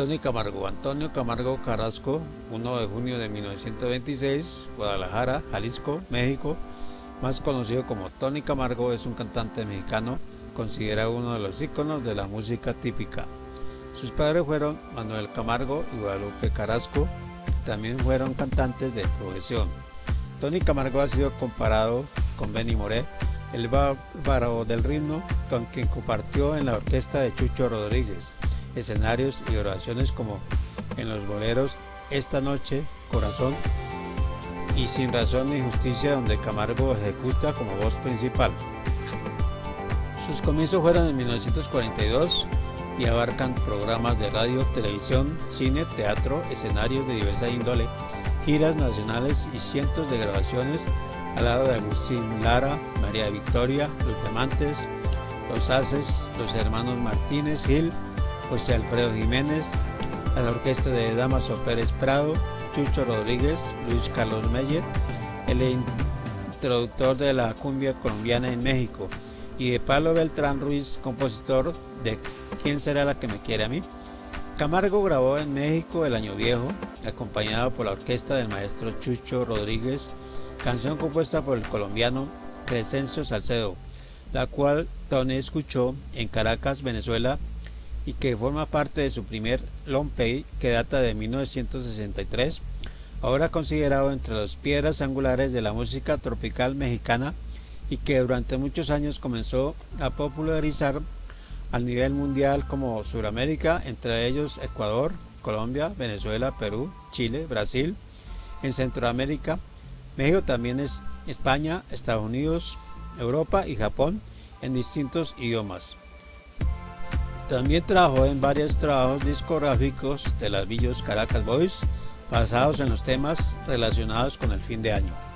Tony Camargo, Antonio Camargo Carrasco, 1 de junio de 1926, Guadalajara, Jalisco, México, más conocido como Tony Camargo, es un cantante mexicano considerado uno de los íconos de la música típica. Sus padres fueron Manuel Camargo y Guadalupe Carrasco, también fueron cantantes de profesión. Tony Camargo ha sido comparado con Benny Moré, el bárbaro del ritmo, con quien compartió en la orquesta de Chucho Rodríguez escenarios y oraciones como en los boleros Esta Noche, Corazón y Sin Razón ni Justicia donde Camargo ejecuta como voz principal. Sus comienzos fueron en 1942 y abarcan programas de radio, televisión, cine, teatro, escenarios de diversa índole, giras nacionales y cientos de grabaciones al lado de Agustín Lara, María Victoria, Los Diamantes, Los Haces, los hermanos Martínez Gil, José Alfredo Jiménez, a la orquesta de Damaso Pérez Prado, Chucho Rodríguez, Luis Carlos Meyer, el introductor de la cumbia colombiana en México, y de Pablo Beltrán Ruiz, compositor de ¿Quién será la que me quiere a mí? Camargo grabó en México El Año Viejo, acompañado por la orquesta del maestro Chucho Rodríguez, canción compuesta por el colombiano Crescencio Salcedo, la cual Tony escuchó en Caracas, Venezuela, y que forma parte de su primer long play que data de 1963, ahora considerado entre las piedras angulares de la música tropical mexicana y que durante muchos años comenzó a popularizar al nivel mundial como Sudamérica, entre ellos Ecuador, Colombia, Venezuela, Perú, Chile, Brasil, en Centroamérica, México también es España, Estados Unidos, Europa y Japón en distintos idiomas. También trabajó en varios trabajos discográficos de las Villos Caracas Boys, basados en los temas relacionados con el fin de año.